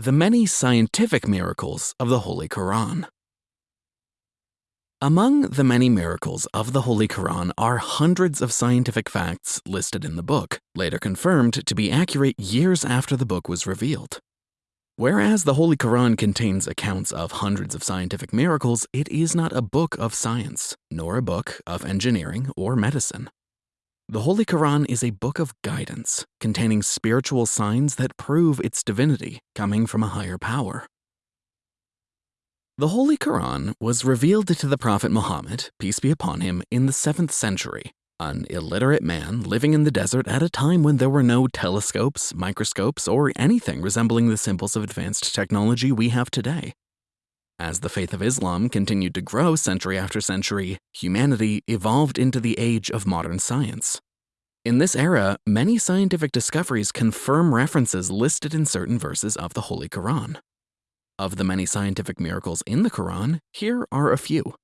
The many scientific miracles of the Holy Quran. Among the many miracles of the Holy Quran are hundreds of scientific facts listed in the book, later confirmed to be accurate years after the book was revealed. Whereas the Holy Quran contains accounts of hundreds of scientific miracles, it is not a book of science, nor a book of engineering or medicine. The Holy Quran is a book of guidance, containing spiritual signs that prove its divinity coming from a higher power. The Holy Quran was revealed to the Prophet Muhammad, peace be upon him, in the 7th century an illiterate man living in the desert at a time when there were no telescopes, microscopes, or anything resembling the symbols of advanced technology we have today. As the faith of Islam continued to grow century after century, humanity evolved into the age of modern science. In this era, many scientific discoveries confirm references listed in certain verses of the Holy Quran. Of the many scientific miracles in the Quran, here are a few.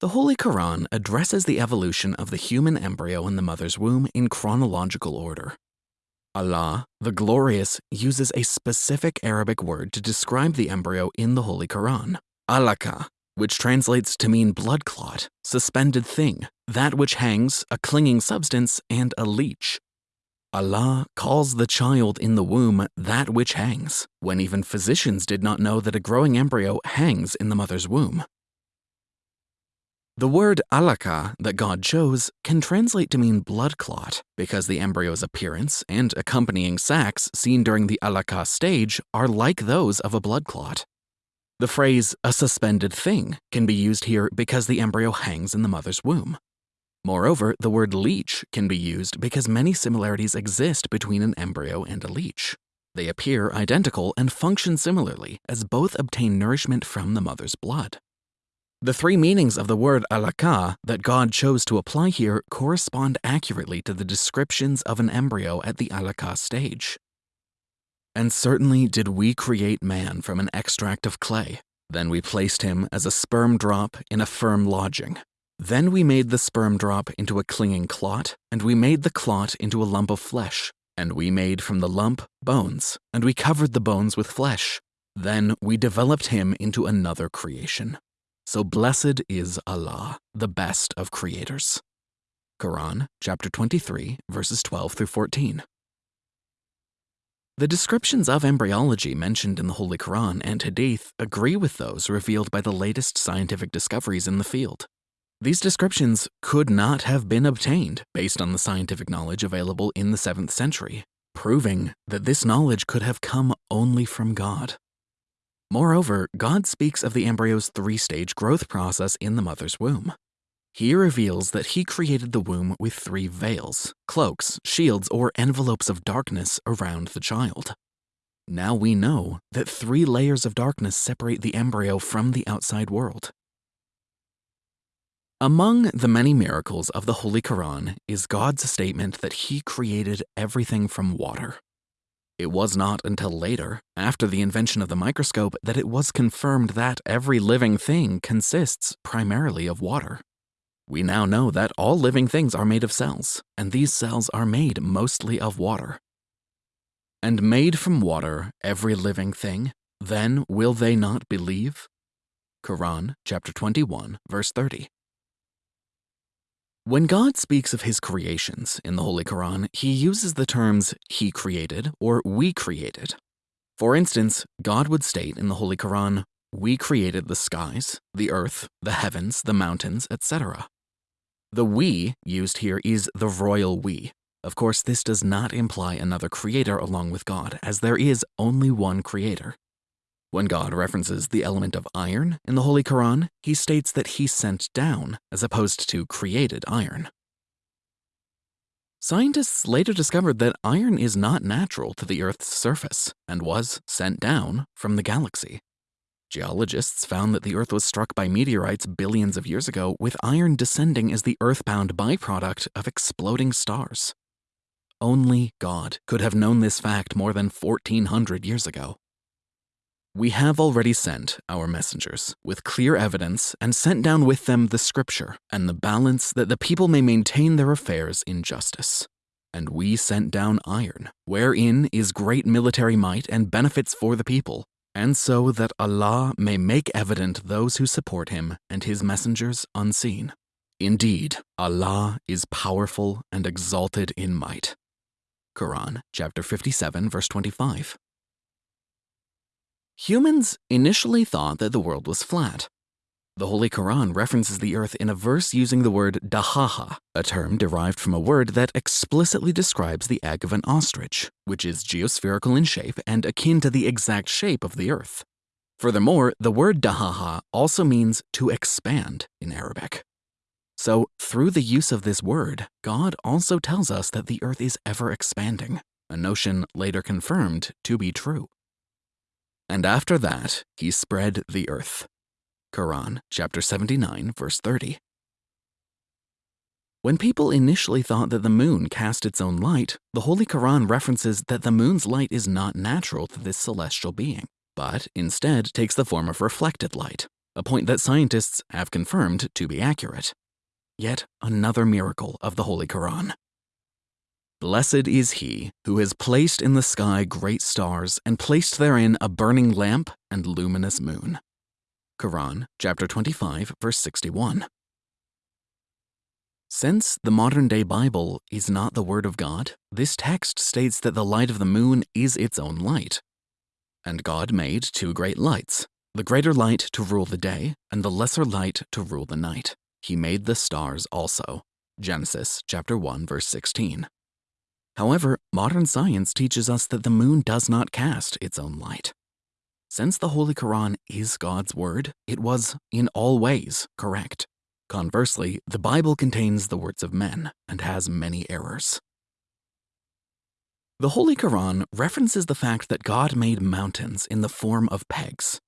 The Holy Quran addresses the evolution of the human embryo in the mother's womb in chronological order. Allah, the Glorious, uses a specific Arabic word to describe the embryo in the Holy Quran, alaka, which translates to mean blood clot, suspended thing, that which hangs, a clinging substance, and a leech. Allah calls the child in the womb that which hangs, when even physicians did not know that a growing embryo hangs in the mother's womb. The word alaka that God chose can translate to mean blood clot because the embryo's appearance and accompanying sacs seen during the alaka stage are like those of a blood clot. The phrase a suspended thing can be used here because the embryo hangs in the mother's womb. Moreover, the word leech can be used because many similarities exist between an embryo and a leech. They appear identical and function similarly as both obtain nourishment from the mother's blood. The three meanings of the word alaka that God chose to apply here correspond accurately to the descriptions of an embryo at the alaka stage. And certainly did we create man from an extract of clay. Then we placed him as a sperm drop in a firm lodging. Then we made the sperm drop into a clinging clot, and we made the clot into a lump of flesh. And we made from the lump bones, and we covered the bones with flesh. Then we developed him into another creation. So blessed is Allah, the best of creators. Quran, chapter 23, verses 12 through 14. The descriptions of embryology mentioned in the Holy Quran and Hadith agree with those revealed by the latest scientific discoveries in the field. These descriptions could not have been obtained based on the scientific knowledge available in the 7th century, proving that this knowledge could have come only from God. Moreover, God speaks of the embryo's three-stage growth process in the mother's womb. He reveals that he created the womb with three veils, cloaks, shields, or envelopes of darkness around the child. Now we know that three layers of darkness separate the embryo from the outside world. Among the many miracles of the Holy Quran is God's statement that he created everything from water. It was not until later, after the invention of the microscope, that it was confirmed that every living thing consists primarily of water. We now know that all living things are made of cells, and these cells are made mostly of water. And made from water every living thing, then will they not believe? Quran chapter 21, verse 30. When God speaks of his creations in the Holy Quran, he uses the terms he created or we created. For instance, God would state in the Holy Quran, we created the skies, the earth, the heavens, the mountains, etc. The we used here is the royal we. Of course, this does not imply another creator along with God, as there is only one creator. When God references the element of iron in the Holy Quran, he states that he sent down as opposed to created iron. Scientists later discovered that iron is not natural to the Earth's surface and was sent down from the galaxy. Geologists found that the Earth was struck by meteorites billions of years ago with iron descending as the earthbound byproduct of exploding stars. Only God could have known this fact more than 1400 years ago. We have already sent our messengers with clear evidence and sent down with them the scripture and the balance that the people may maintain their affairs in justice. and we sent down iron, wherein is great military might and benefits for the people, and so that Allah may make evident those who support him and his messengers unseen. Indeed, Allah is powerful and exalted in might. Quran chapter 57 verse 25. Humans initially thought that the world was flat. The Holy Quran references the earth in a verse using the word dahaha, a term derived from a word that explicitly describes the egg of an ostrich, which is geospherical in shape and akin to the exact shape of the earth. Furthermore, the word dahaha also means to expand in Arabic. So, through the use of this word, God also tells us that the earth is ever expanding, a notion later confirmed to be true. And after that, he spread the earth. Quran, chapter 79, verse 30. When people initially thought that the moon cast its own light, the Holy Quran references that the moon's light is not natural to this celestial being, but instead takes the form of reflected light, a point that scientists have confirmed to be accurate yet another miracle of the Holy Quran. Blessed is he who has placed in the sky great stars and placed therein a burning lamp and luminous moon. Quran, chapter 25, verse 61. Since the modern day Bible is not the Word of God, this text states that the light of the moon is its own light. And God made two great lights, the greater light to rule the day, and the lesser light to rule the night. He made the stars also. Genesis chapter 1 verse 16. However, modern science teaches us that the moon does not cast its own light. Since the Holy Quran is God's word, it was, in all ways, correct. Conversely, the Bible contains the words of men and has many errors. The Holy Quran references the fact that God made mountains in the form of pegs,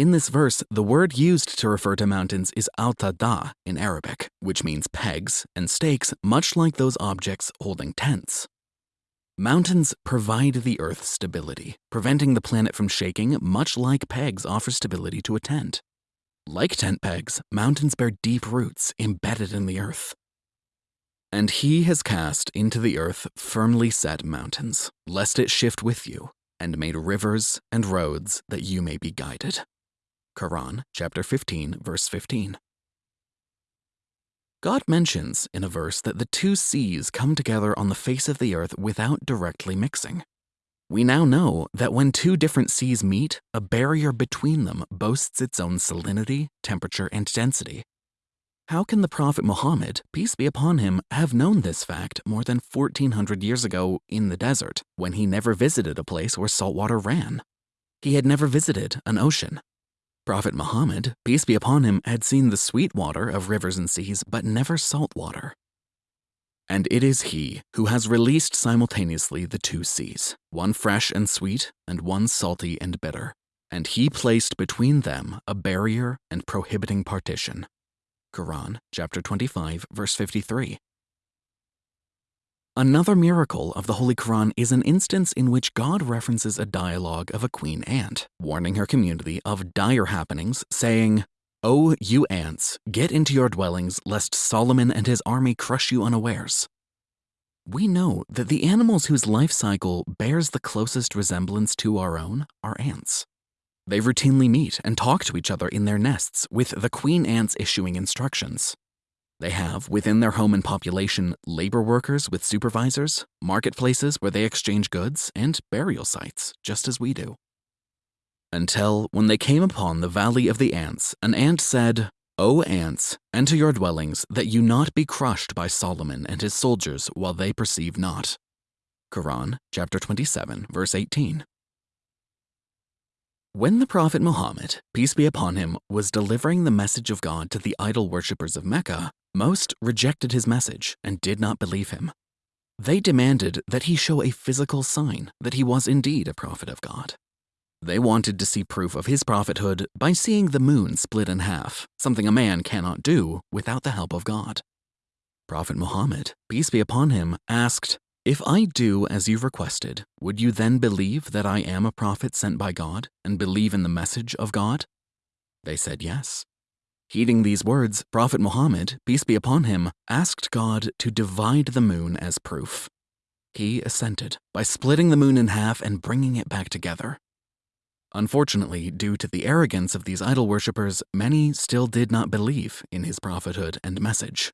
in this verse, the word used to refer to mountains is al-tada in Arabic, which means pegs and stakes much like those objects holding tents. Mountains provide the Earth stability, preventing the planet from shaking much like pegs offer stability to a tent. Like tent pegs, mountains bear deep roots embedded in the earth. And he has cast into the earth firmly set mountains, lest it shift with you, and made rivers and roads that you may be guided. Quran, chapter 15, verse 15. God mentions in a verse that the two seas come together on the face of the earth without directly mixing. We now know that when two different seas meet, a barrier between them boasts its own salinity, temperature, and density. How can the Prophet Muhammad, peace be upon him, have known this fact more than 1400 years ago in the desert when he never visited a place where salt water ran? He had never visited an ocean, Prophet Muhammad, peace be upon him, had seen the sweet water of rivers and seas, but never salt water. And it is he who has released simultaneously the two seas, one fresh and sweet, and one salty and bitter. And he placed between them a barrier and prohibiting partition. Quran, chapter 25, verse 53. Another miracle of the Holy Quran is an instance in which God references a dialogue of a queen ant, warning her community of dire happenings, saying, O you ants, get into your dwellings, lest Solomon and his army crush you unawares. We know that the animals whose life cycle bears the closest resemblance to our own are ants. They routinely meet and talk to each other in their nests, with the queen ants issuing instructions. They have, within their home and population, labor workers with supervisors, marketplaces where they exchange goods, and burial sites, just as we do. Until when they came upon the valley of the ants, an ant said, O ants, enter your dwellings, that you not be crushed by Solomon and his soldiers while they perceive not. Quran, chapter 27, verse 18. When the Prophet Muhammad, peace be upon him, was delivering the message of God to the idol worshippers of Mecca, most rejected his message and did not believe him. They demanded that he show a physical sign that he was indeed a prophet of God. They wanted to see proof of his prophethood by seeing the moon split in half, something a man cannot do without the help of God. Prophet Muhammad, peace be upon him, asked, if I do as you've requested, would you then believe that I am a prophet sent by God and believe in the message of God? They said yes. Heeding these words, Prophet Muhammad, peace be upon him, asked God to divide the moon as proof. He assented by splitting the moon in half and bringing it back together. Unfortunately, due to the arrogance of these idol worshippers, many still did not believe in his prophethood and message.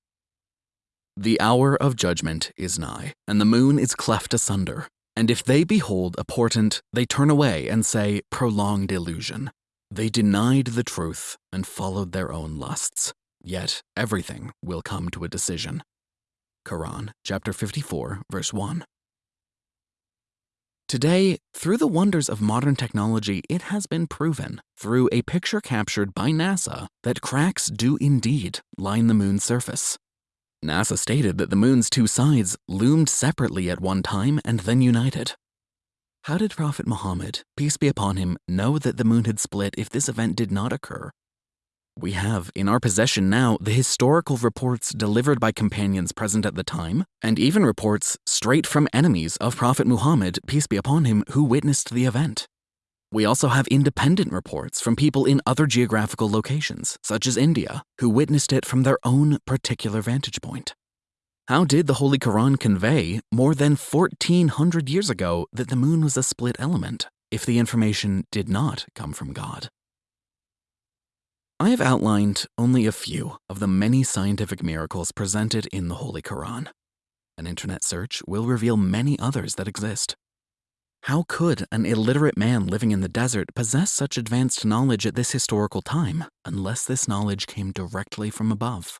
The hour of judgment is nigh, and the moon is cleft asunder. And if they behold a portent, they turn away and say, Prolonged illusion. They denied the truth and followed their own lusts. Yet everything will come to a decision. Quran, chapter 54, verse 1. Today, through the wonders of modern technology, it has been proven, through a picture captured by NASA, that cracks do indeed line the moon's surface. NASA stated that the moon's two sides loomed separately at one time and then united. How did Prophet Muhammad, peace be upon him, know that the moon had split if this event did not occur? We have in our possession now the historical reports delivered by companions present at the time, and even reports straight from enemies of Prophet Muhammad, peace be upon him, who witnessed the event. We also have independent reports from people in other geographical locations, such as India, who witnessed it from their own particular vantage point. How did the Holy Quran convey, more than 1400 years ago, that the moon was a split element, if the information did not come from God? I have outlined only a few of the many scientific miracles presented in the Holy Quran. An internet search will reveal many others that exist. How could an illiterate man living in the desert possess such advanced knowledge at this historical time unless this knowledge came directly from above?